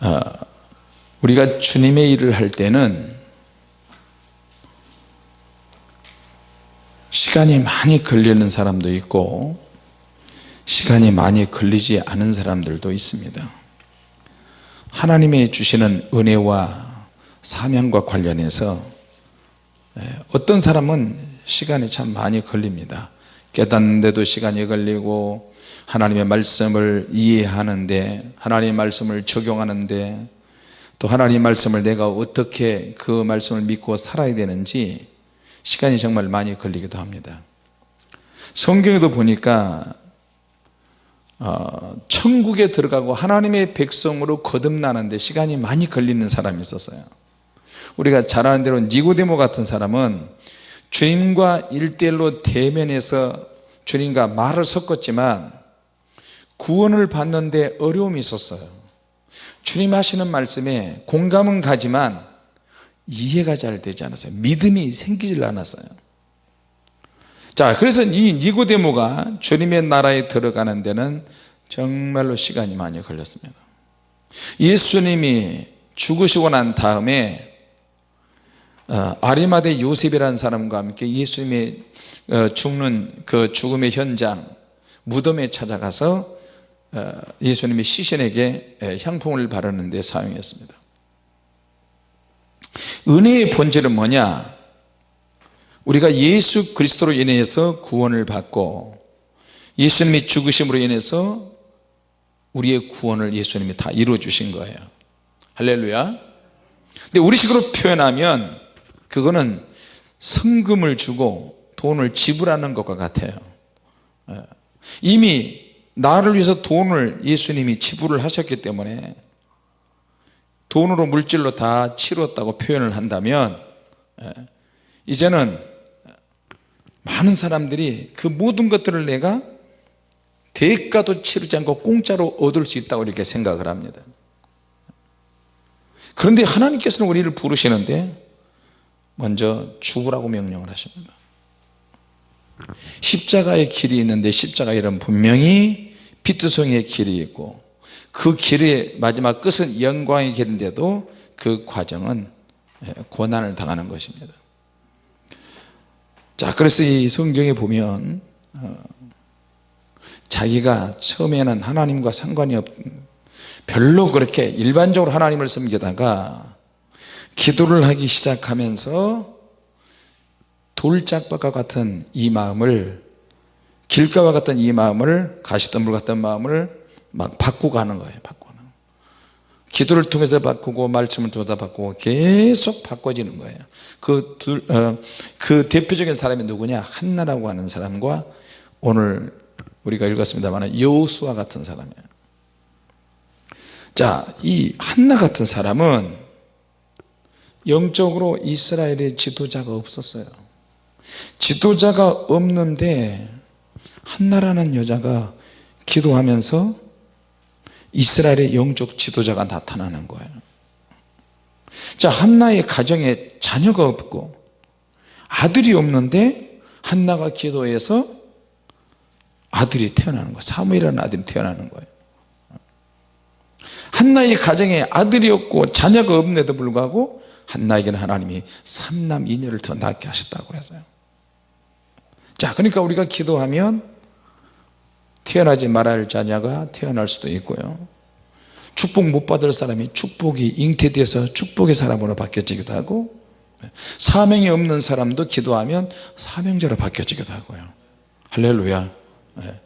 어, 우리가 주님의 일을 할 때는 시간이 많이 걸리는 사람도 있고 시간이 많이 걸리지 않은 사람들도 있습니다. 하나님의 주시는 은혜와 사명과 관련해서 예, 어떤 사람은 시간이 참 많이 걸립니다. 깨닫는데도 시간이 걸리고 하나님의 말씀을 이해하는데 하나님의 말씀을 적용하는데 또 하나님의 말씀을 내가 어떻게 그 말씀을 믿고 살아야 되는지 시간이 정말 많이 걸리기도 합니다. 성경에도 보니까 어, 천국에 들어가고 하나님의 백성으로 거듭나는데 시간이 많이 걸리는 사람이 있었어요. 우리가 잘 아는 대로 니고데모 같은 사람은 주님과 일대일로 대면해서 주님과 말을 섞었지만 구원을 받는데 어려움이 있었어요. 주님 하시는 말씀에 공감은 가지만 이해가 잘 되지 않았어요. 믿음이 생기질 않았어요. 자 그래서 이 니고데모가 주님의 나라에 들어가는 데는 정말로 시간이 많이 걸렸습니다. 예수님이 죽으시고 난 다음에 어, 아리마대 요셉이라는 사람과 함께 예수님의 어, 죽는 그 죽음의 현장 무덤에 찾아가서 어, 예수님이 시신에게 향품을 바르는 데 사용했습니다. 은혜의 본질은 뭐냐? 우리가 예수 그리스도로 인해서 구원을 받고 예수님이 죽으심으로 인해서 우리의 구원을 예수님이 다 이루어 주신 거예요. 할렐루야. 근데 우리식으로 표현하면 그거는 성금을 주고 돈을 지불하는 것과 같아요. 예. 이미 나를 위해서 돈을 예수님이 지불을 하셨기 때문에 돈으로 물질로 다 치렀다고 표현을 한다면 예. 이제는 많은 사람들이 그 모든 것들을 내가 대가도 치르지 않고 공짜로 얻을 수 있다고 이렇게 생각을 합니다 그런데 하나님께서는 우리를 부르시는데 먼저 죽으라고 명령을 하십니다 십자가의 길이 있는데 십자가 이름 분명히 피투성이의 길이 있고 그 길의 마지막 끝은 영광의 길인데도 그 과정은 예, 고난을 당하는 것입니다. 자 그래서 이 성경에 보면 어, 자기가 처음에는 하나님과 상관이 없 별로 그렇게 일반적으로 하나님을 섬기다가 기도를 하기 시작하면서 돌짝밭과 같은 이 마음을 길가와 같은 이 마음을 가시덤불 같은 마음을 막 바꾸고 하는 거예요 바꾸는 기도를 통해서 바꾸고 말씀을 통해서 바꾸고 계속 바꿔지는 거예요. 그, 둘, 어, 그 대표적인 사람이 누구냐? 한나라고 하는 사람과 오늘 우리가 읽었습니다만 여수와 같은 사람이에요. 자이 한나 같은 사람은 영적으로 이스라엘의 지도자가 없었어요. 지도자가 없는데 한나라는 여자가 기도하면서 이스라엘의 영적 지도자가 나타나는 거예요. 자 한나의 가정에 자녀가 없고 아들이 없는데 한나가 기도해서 아들이 태어나는 거예요. 사무엘이라는 아들이 태어나는 거예요. 한나의 가정에 아들이 없고 자녀가 없는데도 불구하고 한나에게는 하나님이 삼남 이녀를 더 낳게 하셨다고 그랬어요. 자 그러니까 우리가 기도하면 태어나지 말할 자녀가 태어날 수도 있고요. 축복 못 받을 사람이 축복이 잉태돼서 축복의 사람으로 바뀌어지기도 하고 사명이 없는 사람도 기도하면 사명자로 바뀌어지기도 하고요. 할렐루야. 네.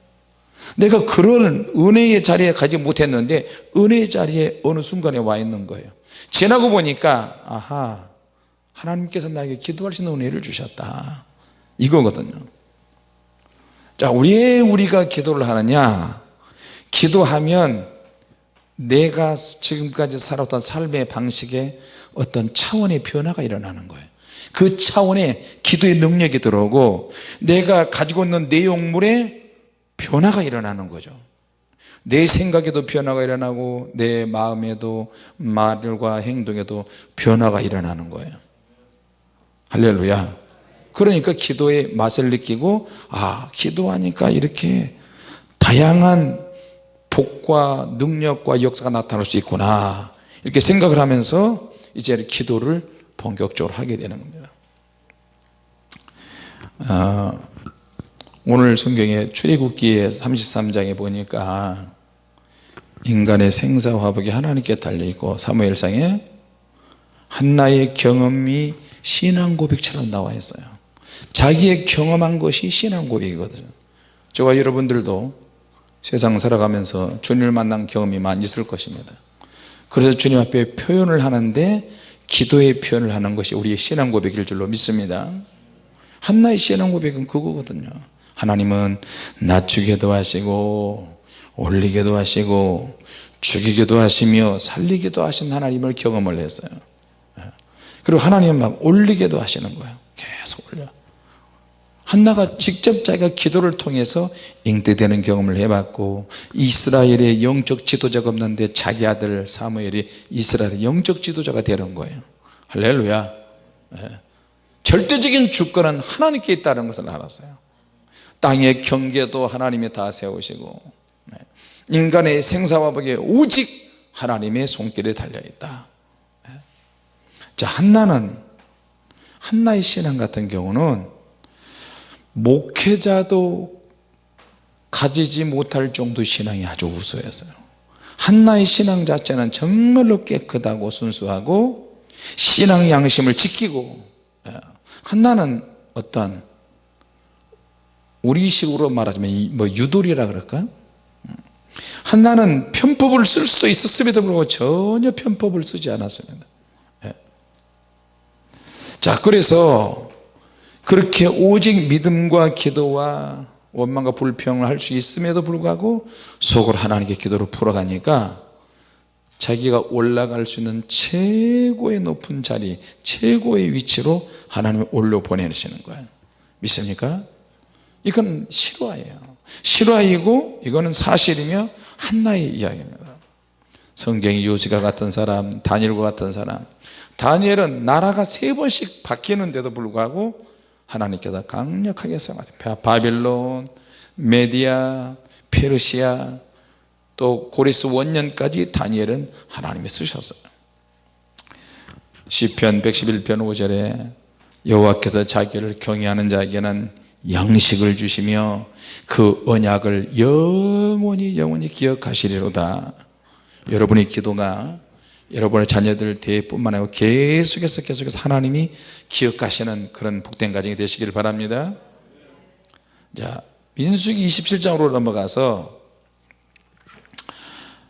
내가 그런 은혜의 자리에 가지 못했는데 은혜의 자리에 어느 순간에 와 있는 거예요. 지나고 보니까 아하 하나님께서 나에게 기도할 수 있는 은혜를 주셨다. 이거거든요 자 왜 우리가 기도를 하느냐? 기도하면 내가 지금까지 살았던 삶의 방식에 어떤 차원의 변화가 일어나는 거예요. 그 차원에 기도의 능력이 들어오고 내가 가지고 있는 내용물에 변화가 일어나는 거죠. 내 생각에도 변화가 일어나고 내 마음에도 말과 행동에도 변화가 일어나는 거예요. 할렐루야 그러니까 기도의 맛을 느끼고 아 기도하니까 이렇게 다양한 복과 능력과 역사가 나타날 수 있구나. 이렇게 생각을 하면서 이제 기도를 본격적으로 하게 되는 겁니다. 아, 오늘 성경에 출애굽기의 33장에 보니까 인간의 생사화복이 하나님께 달려있고 사무엘상에 한나의 경험이 신앙 고백처럼 나와 있어요 자기의 경험한 것이 신앙 고백이거든요. 저와 여러분들도 세상 살아가면서 주님을 만난 경험이 많이 있을 것입니다. 그래서 주님 앞에 표현을 하는데 기도의 표현을 하는 것이 우리의 신앙 고백일 줄로 믿습니다. 한나의 신앙 고백은 그거거든요. 하나님은 낮추게도 하시고 올리게도 하시고 죽이기도 하시며 살리기도 하신 하나님을 경험을 했어요. 그리고 하나님은 막 올리게도 하시는 거예요. 계속 올려 한나가 직접 자기가 기도를 통해서 잉태되는 경험을 해봤고 이스라엘의 영적 지도자가 없는데 자기 아들 사무엘이 이스라엘의 영적 지도자가 되는 거예요 할렐루야 네. 절대적인 주권은 하나님께 있다는 것을 알았어요 땅의 경계도 하나님이 다 세우시고 네. 인간의 생사화복에 오직 하나님의 손길에 달려있다 네. 자 한나는 한나의 신앙 같은 경우는 목회자도 가지지 못할 정도 신앙이 아주 우수했어요 한나의 신앙 자체는 정말로 깨끗하고 순수하고 신앙 양심을 지키고 예, 한나는 어떤 우리식으로 말하자면 뭐 유돌이라 그럴까 음. 한나는 편법을 쓸 수도 있었음에도 불구하고 전혀 편법을 쓰지 않았습니다 예. 자 그래서 그렇게 오직 믿음과 기도와 원망과 불평을 할 수 있음에도 불구하고 속으로 하나님께 기도를 풀어가니까 자기가 올라갈 수 있는 최고의 높은 자리 최고의 위치로 하나님을 올려 보내시는 거예요. 믿습니까? 이건 실화예요. 실화이고 이거는 사실이며 한나의 이야기입니다. 성경이 요시가 같은 사람 다니엘과 같은 사람. 다니엘은 나라가 세 번씩 바뀌는데도 불구하고 하나님께서 강력하게 사용하셨어요. 바빌론, 메디아, 페르시아 또 고리스 원년까지 다니엘은 하나님이 쓰셨어요. 시편 111편 5절에 여호와께서 자기를 경외하는 자에게는 양식을 주시며 그 언약을 영원히 영원히 기억하시리로다. 여러분의 기도가 여러분의 자녀들 대뿐만 아니고 계속해서 계속해서 하나님이 기억하시는 그런 복된 가정이 되시기를 바랍니다. 자 민수기 27장으로 넘어가서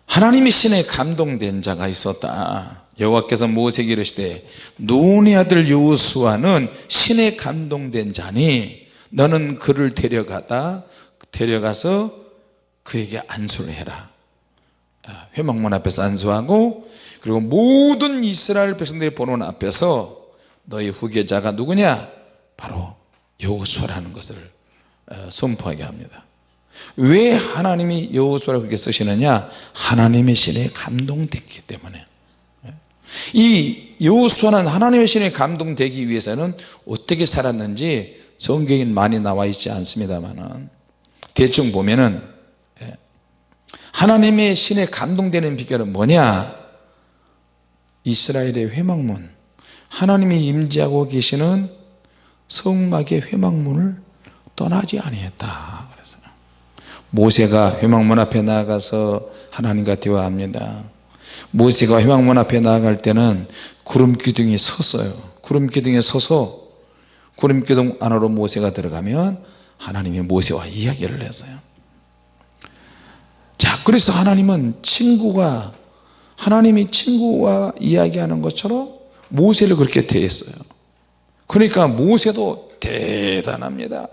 하나님의 신에 감동된 자가 있었다. 여호와께서 모세에게 이르시되 눈의 아들 여호수아는 신에 감동된 자니? 너는 그를 데려가다 데려가서 그에게 안수를 해라. 아, 회막문 앞에서 안수하고 그리고 모든 이스라엘 백성들이 보는 앞에서 너희 후계자가 누구냐? 바로 여호수아라는 것을 어, 선포하게 합니다. 왜 하나님이 여호수아를 그렇게 쓰시느냐? 하나님의 신에 감동됐기 때문에. 이 여호수아는 하나님의 신에 감동되기 위해서는 어떻게 살았는지 성경에 많이 나와 있지 않습니다만 대충 보면은 예, 하나님의 신에 감동되는 비결은 뭐냐 이스라엘의 회막문 하나님이 임재하고 계시는 성막의 회막문을 떠나지 아니했다. 그랬어요. 모세가 회막문 앞에 나가서 하나님과 대화합니다. 모세가 회막문 앞에 나아갈 때는 구름 기둥이 섰어요. 구름 기둥에 서서 구름 기둥 안으로 모세가 들어가면 하나님이 모세와 이야기를 했어요. 자 그래서 하나님은 친구가 하나님이 친구와 이야기하는 것처럼 모세를 그렇게 대했어요. 그러니까 모세도 대단합니다.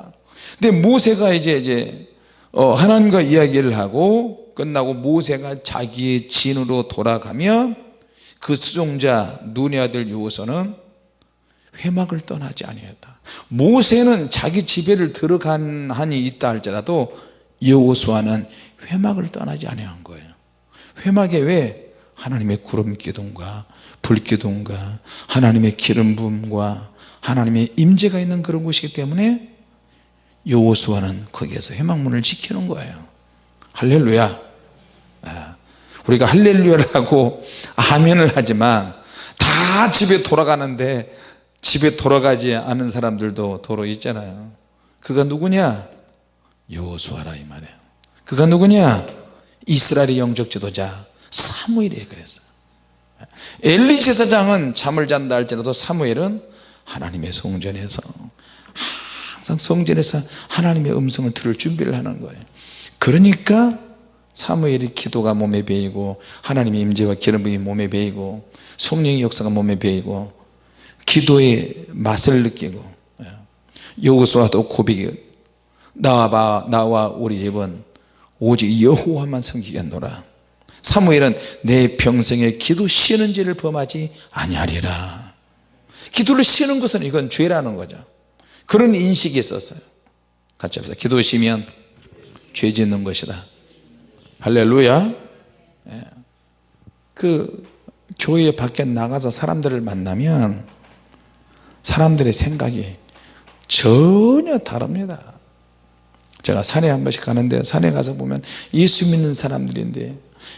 근데 모세가 이제 이제 어 하나님과 이야기를 하고 끝나고 모세가 자기의 진으로 돌아가면 그 수종자 눈의 아들 요호서는 회막을 떠나지 아니했다. 모세는 자기 집에를 들어간 한이 있다 할지라도 여호수아는 회막을 떠나지 아니한 거예요. 회막에 왜 하나님의 구름 기둥과 불 기둥과 하나님의 기름 부음과 하나님의 임재가 있는 그런 곳이기 때문에 여호수아는 거기에서 해망문을 지키는 거예요. 할렐루야. 아, 우리가 할렐루야를 하고 아멘을 하지만 다 집에 돌아가는데 집에 돌아가지 않은 사람들도 도로 있잖아요. 그가 누구냐? 여호수아라 이 말이에요. 그가 누구냐? 이스라엘의 영적 지도자 사무엘이 그랬어요 엘리 제사장은 잠을 잔다 할지라도 사무엘은 하나님의 성전에서 항상 성전에서 하나님의 음성을 들을 준비를 하는 거예요. 그러니까 사무엘의 기도가 몸에 배이고 하나님의 임재와 기름 부이 몸에 배이고 성령의 역사가 몸에 배이고 기도의 맛을 느끼고 여호수아도 고백이 나와 나와 우리 집은 오직 여호와만 섬기겠노라 사무엘은 내 평생에 기도 쉬는 죄를 범하지 아니하리라. 기도를 쉬는 것은 이건 죄라는 거죠. 그런 인식이 있었어요. 같이 합시다. 기도 쉬면 죄 짓는 것이다. 할렐루야. 예. 그 교회 밖에 나가서 사람들을 만나면 사람들의 생각이 전혀 다릅니다. 제가 산에 한 번씩 가는데 산에 가서 보면 예수 믿는 사람들인데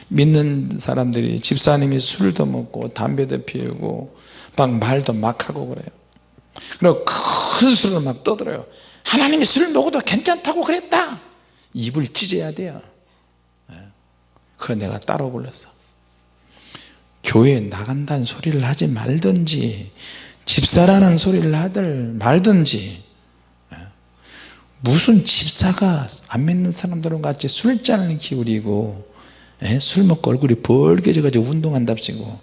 믿는 사람들이 집사님이 술도 먹고 담배도 피우고 막 말도 막 하고 그래요. 그리고 큰 술을 막 떠들어요. 하나님이 술 먹어도 괜찮다고 그랬다. 입을 찢어야 돼요. 그래 내가 따로 불렀어. 교회에 나간다는 소리를 하지 말든지 집사라는 소리를 하들 말든지 무슨 집사가 안 믿는 사람들과 같이 술잔을 기울이고 술 먹고 얼굴이 벌게져 가지고 운동한답시고.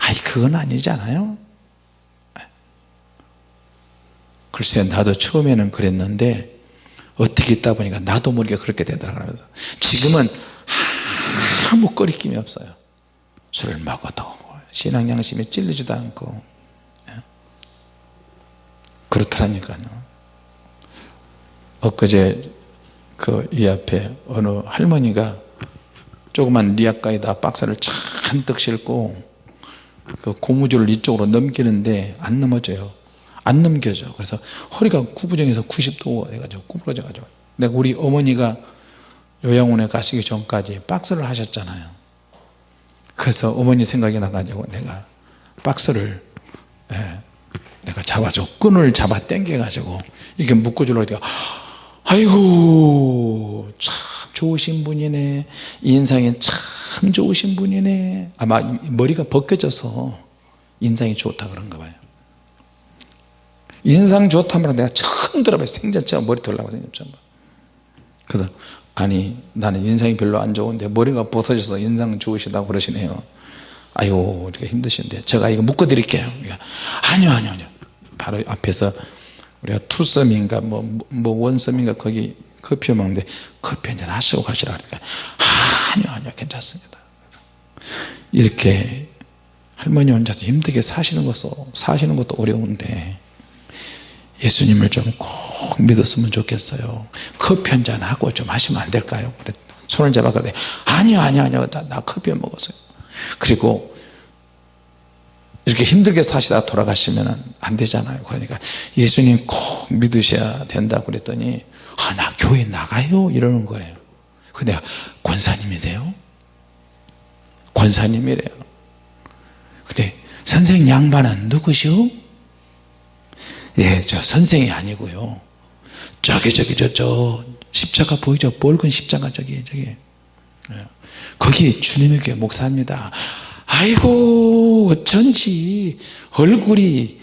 아니 그건 아니잖아요? 글쎄 나도 처음에는 그랬는데 어떻게 있다 보니까 나도 모르게 그렇게 되더라고요 지금은 아무 거리낌이 없어요. 술을 먹어도 신앙 양심에 찔리지도 않고. 그렇더라니까요. 엊그제 그 이 앞에 어느 할머니가 조그만 리아카에다 박스를 잔뜩 싣고 그 고무줄을 이쪽으로 넘기는데 안 넘어져요. 안 넘겨져. 그래서 허리가 구부정해서 90도 해가지고 구부러져 가지고. 내가 우리 어머니가 요양원에 가시기 전까지 박스를 하셨잖아요. 그래서 어머니 생각이 나가지고 내가 박스를 예, 내가 잡아줘. 끈을 잡아 당겨 가지고 이렇게 묶어주려고 아이고 참 좋으신 분이네. 인상이 참 좋으신 분이네. 아마 머리가 벗겨져서 인상이 좋다 그런가 봐요. 인상 좋다면 내가 처음 들어봐요. 생전처럼 머리 돌라고 생겼죠 그래서 아니 나는 인상이 별로 안 좋은데 머리가 벗어져서 인상 좋으시다고 그러시네요. 아이고 이렇게 힘드신데 제가 이거 묶어 드릴게요. 아니요 아니요 아니요. 바로 앞에서 우리가 투썸인가 뭐, 뭐 원썸인가 거기 커피 먹는데 커피 한잔 하시고 가시라 그러니까 아니요 아니요 괜찮습니다. 이렇게 할머니 혼자서 힘들게 사시는 것도 사시는 것도 어려운데 예수님을 좀 꼭 믿었으면 좋겠어요. 커피 한잔 하고 좀 하시면 안 될까요? 그래 손을 잡아 그래 아니요 아니요 아니요. 나, 나 커피 먹었어요. 그리고 이렇게 힘들게 사시다 돌아가시면 안 되잖아요 그러니까 예수님 꼭 믿으셔야 된다고 그랬더니 아, 나 교회 나가요 이러는 거예요 근데 권사님이세요? 권사님이래요 근데 선생 양반은 누구시오? 예, 저 선생이 아니고요 저기 저기 저 저 십자가 보이죠? 붉은 십자가 저기 저기 예. 거기 주님의 교회 목사입니다 아이고 어쩐지 얼굴이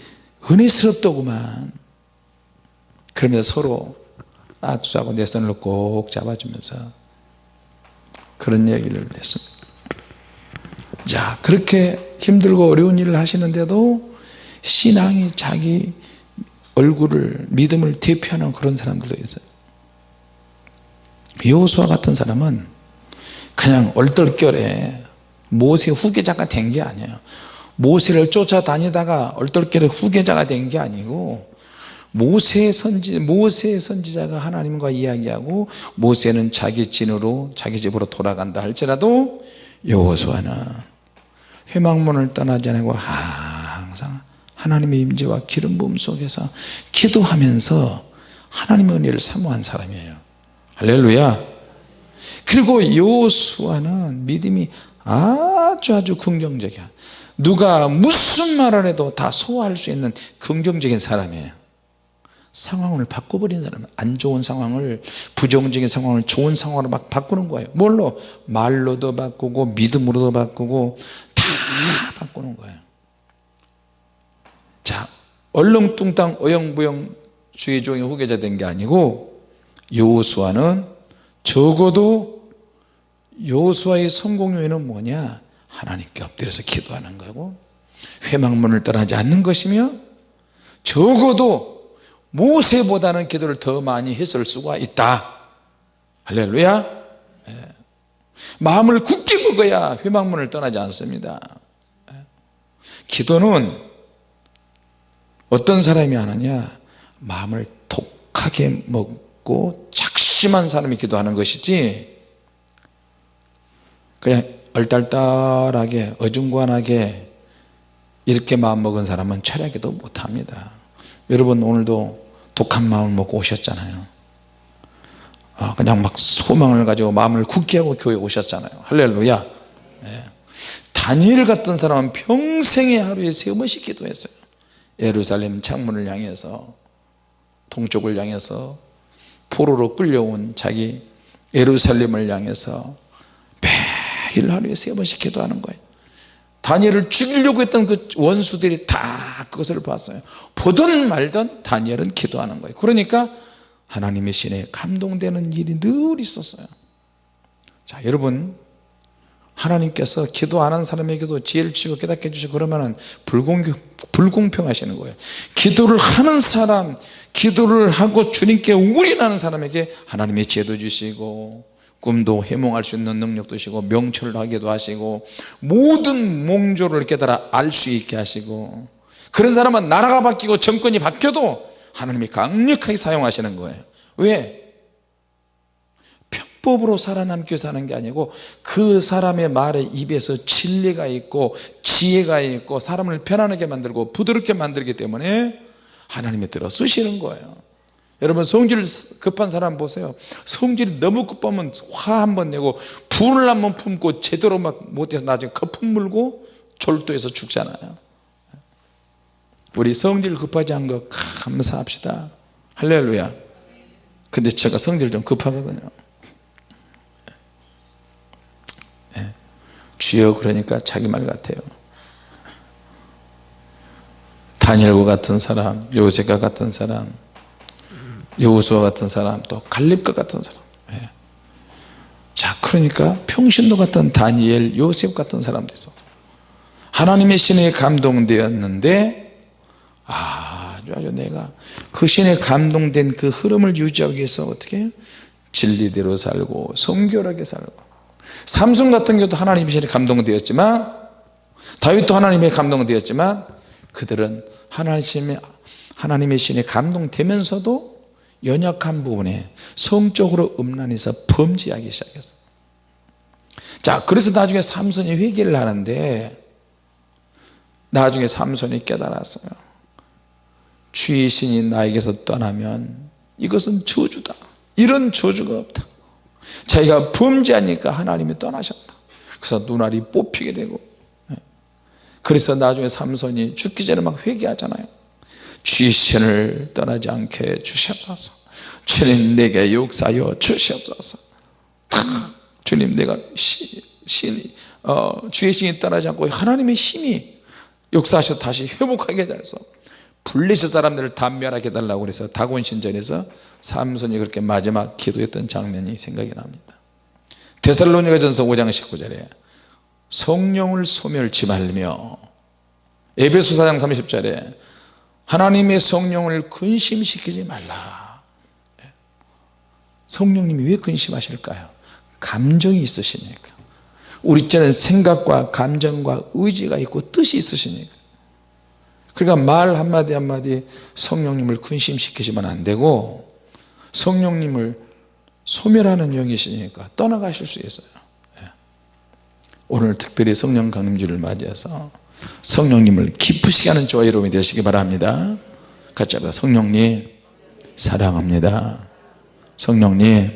은혜스럽더구만. 그러면서 서로 악수하고 내 손을 꼭 잡아주면서 그런 얘기를 했습니다. 자 그렇게 힘들고 어려운 일을 하시는데도 신앙이 자기 얼굴을 믿음을 대표하는 그런 사람들도 있어요. 여호수아 같은 사람은 그냥 얼떨결에 모세 후계자가 된 게 아니에요. 모세를 쫓아다니다가 얼떨결에 후계자가 된 게 아니고 모세 선지 모세 선지자가 하나님과 이야기하고 모세는 자기 진으로 자기 집으로 돌아간다 할지라도 여호수아는 회망문을 떠나지 않고 항상 하나님의 임재와 기름 부음 속에서 기도하면서 하나님의 은혜를 사모한 사람이에요. 할렐루야. 그리고 여호수아는 믿음이 아주 아주 긍정적이야. 누가 무슨 말을 해도 다 소화할 수 있는 긍정적인 사람이에요. 상황을 바꿔버리는 사람은 안 좋은 상황을 부정적인 상황을 좋은 상황으로 막 바꾸는 거예요. 뭘로? 말로도 바꾸고 믿음으로도 바꾸고 다 바꾸는 거예요. 자 얼렁뚱땅 어영부영 주의종의 후계자 된 게 아니고 여호수아는 적어도 여호수아의 성공 요인은 뭐냐? 하나님께 엎드려서 기도하는 거고 회망문을 떠나지 않는 것이며 적어도 모세보다는 기도를 더 많이 했을 수가 있다. 할렐루야. 예. 마음을 굳게 먹어야 회망문을 떠나지 않습니다. 예. 기도는 어떤 사람이 하느냐? 마음을 독하게 먹고 작심한 사람이 기도하는 것이지 그냥 얼딸딸하게 어중간하게 이렇게 마음먹은 사람은 철야기도 못합니다. 여러분 오늘도 독한 마음을 먹고 오셨잖아요. 아, 그냥 막 소망을 가지고 마음을 굳게 하고 교회에 오셨잖아요. 할렐루야. 네. 다니엘 같은 사람은 평생에 하루에 세 번씩 기도했어요. 예루살렘 창문을 향해서 동쪽을 향해서 포로로 끌려온 자기 예루살렘을 향해서 매일 하루에 세 번씩 기도하는 거예요. 다니엘을 죽이려고 했던 그 원수들이 다 그것을 봤어요. 보든 말든 다니엘은 기도하는 거예요. 그러니까 하나님의 신에 감동되는 일이 늘 있었어요. 자 여러분 하나님께서 기도 안 한 사람에게도 지혜를 주시고 깨닫게 해주시고 그러면 불공평, 불공평하시는 거예요. 기도를 하는 사람 기도를 하고 주님께 우린하는 사람에게 하나님의 지혜도 주시고 꿈도 해몽할 수 있는 능력도 주시고 명철을 하기도 하시고 모든 몽조를 깨달아 알 수 있게 하시고 그런 사람은 나라가 바뀌고 정권이 바뀌어도 하나님이 강력하게 사용하시는 거예요 왜? 편법으로 살아남기 위해서 하는 게 아니고 그 사람의 말에 입에서 진리가 있고 지혜가 있고 사람을 편안하게 만들고 부드럽게 만들기 때문에 하나님이 들어 쓰시는 거예요 여러분 성질 급한 사람 보세요. 성질이 너무 급하면 화 한 번 내고 불을 한 번 품고 제대로 막 못해서 나중에 거품 물고 졸도해서 죽잖아요. 우리 성질 급하지 않은 거 감사합시다. 할렐루야. 근데 제가 성질 좀 급하거든요. 네. 주여 그러니까 자기 말 같아요. 다니엘과 같은 사람 요셉과 같은 사람 여우수와 같은 사람 또 갈렙과 같은 사람. 예. 자 그러니까 평신도 같은 다니엘 요셉 같은 사람도 있었어 하나님의 신에 감동되었는데 아주 아주 내가 그 신에 감동된 그 흐름을 유지하기 위해서 어떻게 진리대로 살고 성결하게 살고. 삼손 같은 경우도 하나님의 신에 감동되었지만 다윗도 하나님의 감동되었지만 그들은 하나님의 하나님의 신에 감동되면서도 연약한 부분에 성적으로 음란해서 범죄하기 시작했어 자 그래서 나중에 삼손이 회개를 하는데 나중에 삼손이 깨달았어요. 주의 신이 나에게서 떠나면 이것은 저주다. 이런 저주가 없다. 자기가 범죄하니까 하나님이 떠나셨다. 그래서 눈알이 뽑히게 되고 그래서 나중에 삼손이 죽기 전에 막 회개하잖아요 주신을 떠나지 않게 주시옵소서. 주님 내게 역사여 주시옵소서. 주님 내가 시, 신, 어, 주의 신이 떠나지 않고 하나님의 힘이 역사하셔 다시 회복하게 해서 블레셋 사람들을 단멸하게 해달라고 그래서 다곤 신전에서 삼손이 그렇게 마지막 기도했던 장면이 생각이 납니다. 데살로니가 전서 5장 19절에 성령을 소멸치 말며 에베소 4장 30절에 하나님의 성령을 근심시키지 말라. 성령님이 왜 근심하실까요? 감정이 있으시니까. 우리 때는 생각과 감정과 의지가 있고 뜻이 있으시니까. 그러니까 말 한마디 한마디 성령님을 근심시키시면 안 되고 성령님을 소멸하는 영이시니까 떠나가실 수 있어요. 예. 오늘 특별히 성령 강림주를 맞이해서 성령님을 기쁘시게 하는 저와 여러분이 되시기 바랍니다. 같이 합니다. 성령님 사랑합니다. 성령님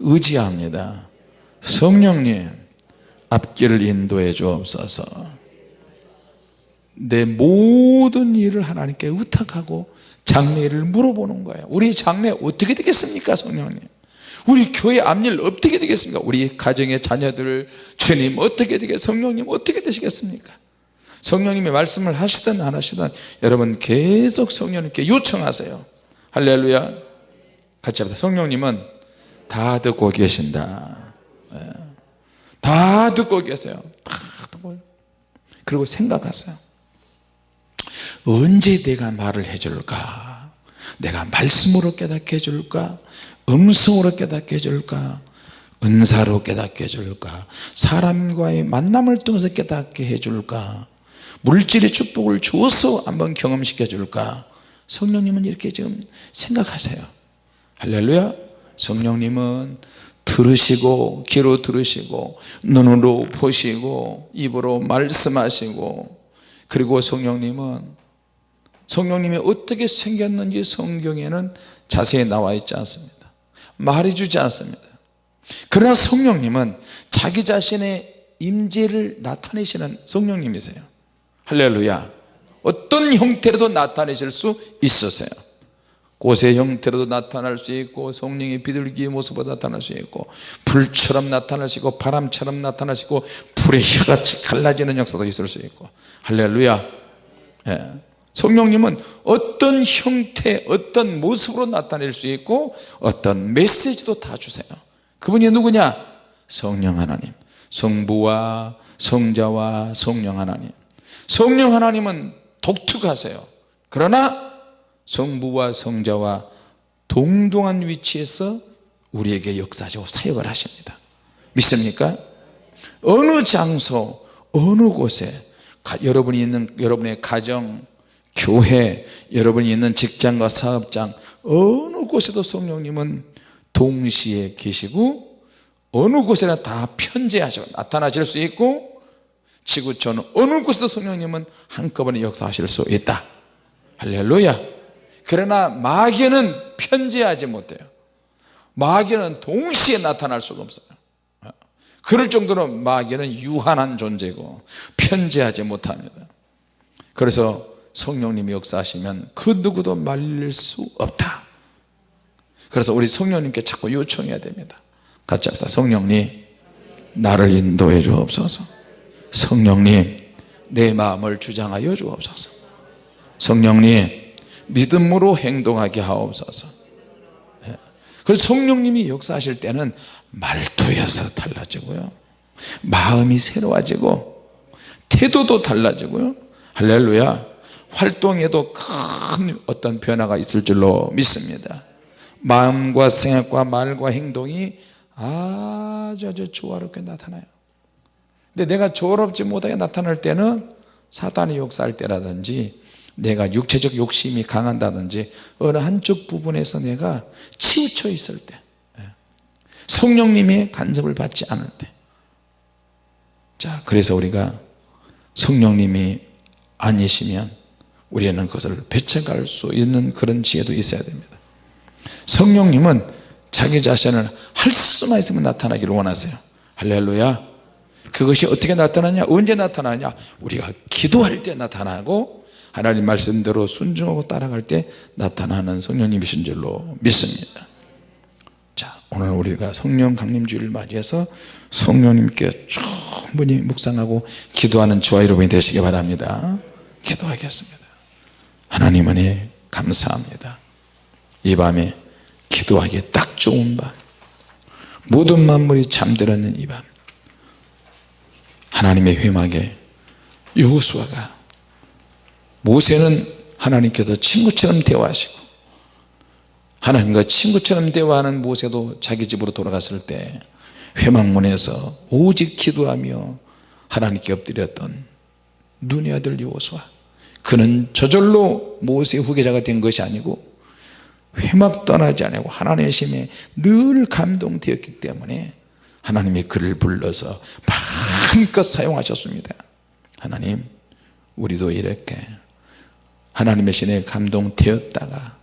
의지합니다. 성령님 앞길을 인도해 주옵소서. 내 모든 일을 하나님께 의탁하고 장래를 물어보는 거예요. 우리 장래 어떻게 되겠습니까 성령님? 우리 교회 앞일 어떻게 되겠습니까? 우리 가정의 자녀들 주님 어떻게 되겠 성령님 어떻게 되시겠습니까 성령님이 말씀을 하시든 안 하시든 여러분 계속 성령님께 요청하세요. 할렐루야. 같이 합시다. 성령님은 다 듣고 계신다. 예. 다 듣고 계세요. 다 듣고. 그리고 생각하세요. 언제 내가 말을 해줄까? 내가 말씀으로 깨닫게 해줄까? 음성으로 깨닫게 해줄까? 은사로 깨닫게 해줄까? 사람과의 만남을 통해서 깨닫게 해줄까 물질의 축복을 줘서 한번 경험시켜 줄까? 성령님은 이렇게 지금 생각하세요. 할렐루야. 성령님은 들으시고 귀로 들으시고 눈으로 보시고 입으로 말씀하시고 그리고 성령님은 성령님이 어떻게 생겼는지 성경에는 자세히 나와 있지 않습니다. 말해주지 않습니다. 그러나 성령님은 자기 자신의 임재를 나타내시는 성령님이세요 할렐루야. 어떤 형태로도 나타내실 수 있으세요. 꽃의 형태로도 나타날 수 있고 성령의 비둘기의 모습으로 나타날 수 있고 불처럼 나타날 수 있고 바람처럼 나타날 수 있고 불의 혀같이 갈라지는 역사도 있을 수 있고. 할렐루야. 예. 성령님은 어떤 형태 어떤 모습으로 나타낼 수 있고 어떤 메시지도 다 주세요. 그분이 누구냐? 성령 하나님. 성부와 성자와 성령 하나님 성령 하나님은 독특하세요 그러나 성부와 성자와 동등한 위치에서 우리에게 역사적으로 사역을 하십니다 믿습니까? 어느 장소 어느 곳에 여러분이 있는 여러분의 가정 교회 여러분이 있는 직장과 사업장 어느 곳에도 성령님은 동시에 계시고 어느 곳에나 다 편재하시고 나타나실 수 있고 지구촌 어느 곳에도 성령님은 한꺼번에 역사하실 수 있다. 할렐루야. 그러나 마귀는 편재하지 못해요. 마귀는 동시에 나타날 수가 없어요. 그럴 정도로 마귀는 유한한 존재고 편재하지 못합니다. 그래서 성령님이 역사하시면 그 누구도 말릴 수 없다. 그래서 우리 성령님께 자꾸 요청해야 됩니다. 같이 합시다. 성령님 나를 인도해 주옵소서 성령님 내 마음을 주장하여 주옵소서. 성령님 믿음으로 행동하게 하옵소서. 예. 그래서 성령님이 역사하실 때는 말투에서 달라지고요. 마음이 새로워지고 태도도 달라지고요. 할렐루야. 활동에도 큰 어떤 변화가 있을 줄로 믿습니다. 마음과 생각과 말과 행동이 아주 아주 조화롭게 나타나요 근데 내가 조화롭지 못하게 나타날 때는 사단이 역사할 때라든지 내가 육체적 욕심이 강한다든지 어느 한쪽 부분에서 내가 치우쳐 있을 때 예. 성령님의 간섭을 받지 않을 때자 그래서 우리가 성령님이 아니시면 우리는 그것을 배척할 수 있는 그런 지혜도 있어야 됩니다. 성령님은 자기 자신을 할 수만 있으면 나타나기를 원하세요. 할렐루야 그것이 어떻게 나타나냐? 언제 나타나냐? 우리가 기도할 때 나타나고 하나님 말씀대로 순종하고 따라갈 때 나타나는 성령님이신 줄로 믿습니다. 자 오늘 우리가 성령 강림주의를 맞이해서 성령님께 충분히 묵상하고 기도하는 저와 여러분이 되시기 바랍니다. 기도하겠습니다. 하나님 은혜 감사합니다. 이 밤에 기도하기에 딱 좋은 밤. 모든 만물이 잠들었는 이밤 하나님의 회막에 여호수아가 모세는 하나님께서 친구처럼 대화하시고 하나님과 친구처럼 대화하는 모세도 자기 집으로 돌아갔을 때 회막문에서 오직 기도하며 하나님께 엎드렸던 눈의 아들 여호수아. 그는 저절로 모세의 후계자가 된 것이 아니고 회막 떠나지 않고 하나님의 심에 늘 감동되었기 때문에 하나님이 그를 불러서 마음껏 사용하셨습니다. 하나님 우리도 이렇게 하나님의 신에 감동되었다가